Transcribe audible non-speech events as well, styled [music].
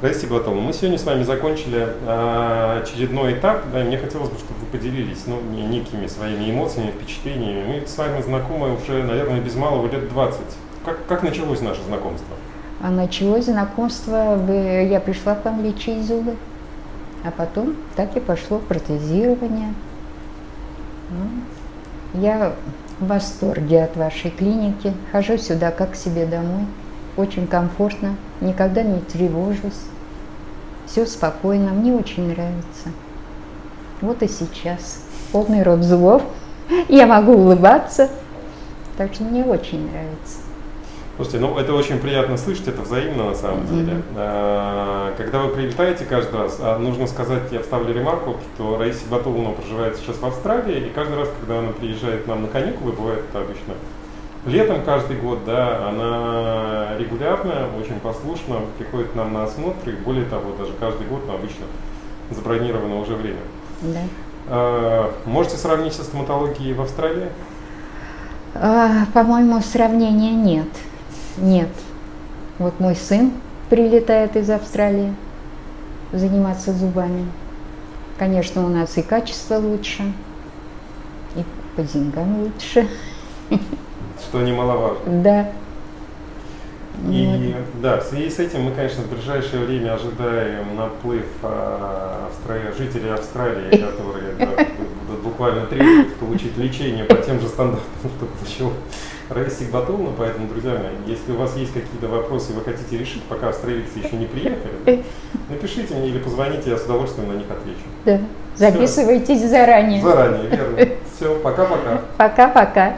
Раиса Батова, мы сегодня с вами закончили э, очередной этап, да, и мне хотелось бы, чтобы вы поделились ну, некими своими эмоциями, впечатлениями. Мы с вами знакомы уже, наверное, без малого лет 20. Как, как началось наше знакомство? А началось знакомство, я пришла к вам лечить зубы, а потом так и пошло протезирование. Ну, я в восторге от вашей клиники, хожу сюда как к себе домой очень комфортно, никогда не тревожусь, все спокойно, мне очень нравится. Вот и сейчас полный рот зубов, [laughs] я могу улыбаться, так что мне очень нравится. Слушайте, ну это очень приятно слышать, это взаимно на самом деле. Mm-hmm. Когда вы прилетаете каждый раз, а нужно сказать, я вставлю ремарку, что Раиса Батуловна проживает сейчас в Австралии, и каждый раз, когда она приезжает к нам на каникулы, бывает это обычно летом каждый год, да, она регулярно, очень послушно приходит к нам на осмотр, и более того, даже каждый год, но обычно забронировано уже время. Да. А, можете сравнить со стоматологией в Австралии? А, По-моему, сравнения нет. Нет. Вот мой сын прилетает из Австралии заниматься зубами. Конечно, у нас и качество лучше, и по деньгам лучше. Что немаловажно. Да. И вот. да, в связи с этим мы, конечно, в ближайшее время ожидаем наплыв а, Австралии, жителей Австралии, [laughs] которые да, будут буквально требовать получить лечение по тем же стандартам, что получил Раиса Сигбатовна. Поэтому, друзья мои, если у вас есть какие-то вопросы, вы хотите решить, пока австралийцы еще не приехали, да, [laughs] напишите мне или позвоните, я с удовольствием на них отвечу. Да. Записывайтесь Все. заранее. Заранее, верно. [laughs] Все, пока-пока. Пока-пока.